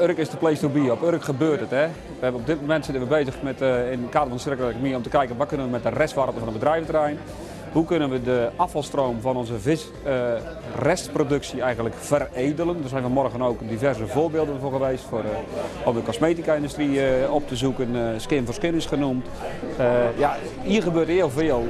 Urk is de place to be. Op Urk gebeurt het. Hè. We hebben op dit moment zitten we bezig met, eh, in kader van de circulaire economie om te kijken wat kunnen we met de restwaarde van het bedrijventerrein. Hoe kunnen we de afvalstroom van onze visrestproductie eigenlijk veredelen? Daar zijn we morgen ook diverse voorbeelden voor geweest. Voor, eh, om de cosmetica-industrie eh, op te zoeken. eh, skin for skin is genoemd. Eh, ja, hier gebeurt heel veel.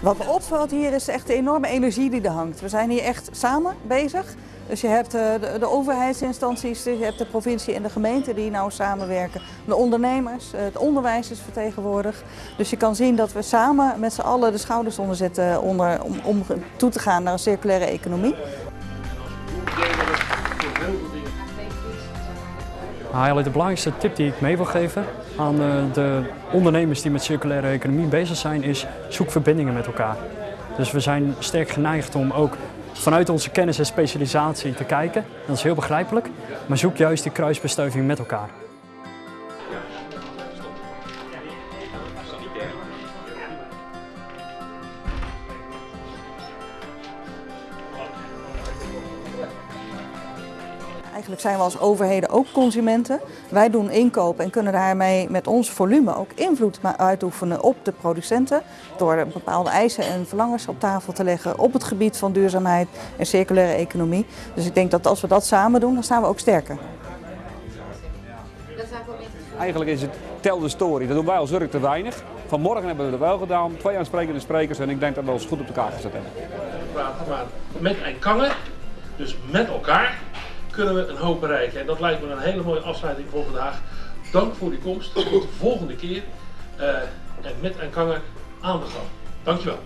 Wat me opvalt hier is echt de enorme energie die er hangt. We zijn hier echt samen bezig. Dus je hebt eh, de, overheidsinstanties, je hebt de provincie en de gemeente die nou samenwerken. De ondernemers, eh, het onderwijs is vertegenwoordigd. Dus je kan zien dat we samen met z'n allen de schouders onder zetten onder, om, om toe te gaan naar een circulaire economie. Eigenlijk de belangrijkste tip die ik mee wil geven aan eh, de ondernemers die met circulaire economie bezig zijn, is zoek verbindingen met elkaar. Dus we zijn sterk geneigd om ook vanuit onze kennis en specialisatie te kijken. Dat is heel begrijpelijk, maar zoek juist die kruisbestuiving met elkaar. Eigenlijk zijn we als overheden ook consumenten. Wij doen inkoop en kunnen daarmee met ons volume ook invloed uitoefenen op de producenten. Door bepaalde eisen en verlangens op tafel te leggen op het gebied van duurzaamheid en circulaire economie. Dus ik denk dat als we dat samen doen, dan staan we ook sterker. Eigenlijk is het tel de story. Dat doen wij als Urk te weinig. Vanmorgen hebben we het wel gedaan. Twee aansprekende sprekers en ik denk dat we ons goed op de kaart gezet hebben. praten, maar met Eindkangen, dus met elkaar, kunnen we een hoop bereiken. En dat lijkt me een hele mooie afsluiting voor vandaag. Dank voor uw komst. Tot de volgende keer. eh, en met Eindkangen aan de gang. Dankjewel.